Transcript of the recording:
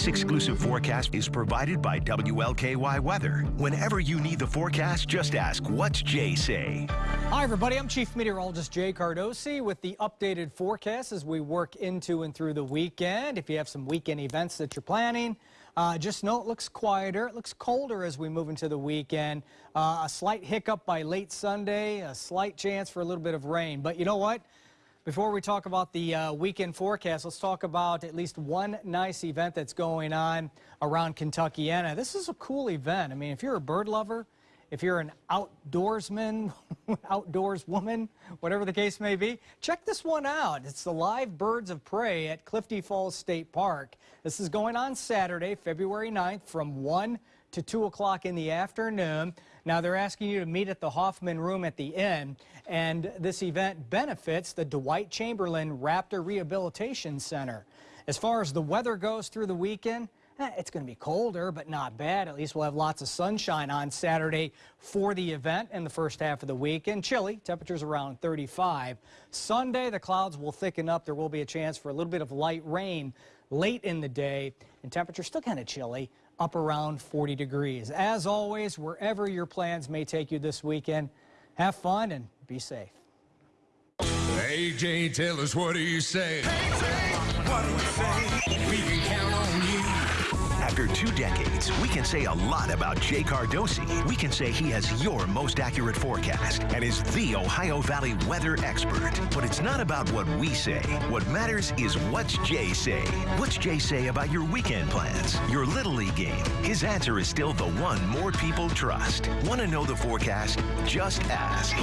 This exclusive forecast is provided by WLKY Weather. Whenever you need the forecast, just ask, what's Jay say? Hi, everybody. I'm Chief Meteorologist Jay Cardosi with the updated forecast as we work into and through the weekend. If you have some weekend events that you're planning, uh, just know it looks quieter. It looks colder as we move into the weekend. Uh, a slight hiccup by late Sunday, a slight chance for a little bit of rain. But you know what? Before we talk about the uh, weekend forecast, let's talk about at least one nice event that's going on around Kentuckiana. This is a cool event. I mean, if you're a bird lover, if you're an outdoorsman, outdoors woman, whatever the case may be, check this one out. It's the live birds of prey at Clifty Falls State Park. This is going on Saturday, February 9th from 1 to 2 o'clock in the afternoon. Now, they're asking you to meet at the Hoffman Room at the Inn, and this event benefits the Dwight Chamberlain Raptor Rehabilitation Center. As far as the weather goes through the weekend, Eh, it's going to be colder, but not bad. At least we'll have lots of sunshine on Saturday for the event in the first half of the week. weekend. Chilly, temperatures around 35. Sunday, the clouds will thicken up. There will be a chance for a little bit of light rain late in the day, and temperatures still kind of chilly up around 40 degrees. As always, wherever your plans may take you this weekend, have fun and be safe. AJ, tell us what do you say? what do we say? After two decades, we can say a lot about Jay Cardosi. We can say he has your most accurate forecast and is the Ohio Valley weather expert. But it's not about what we say. What matters is what's Jay say. What's Jay say about your weekend plans, your Little League game? His answer is still the one more people trust. Want to know the forecast? Just ask.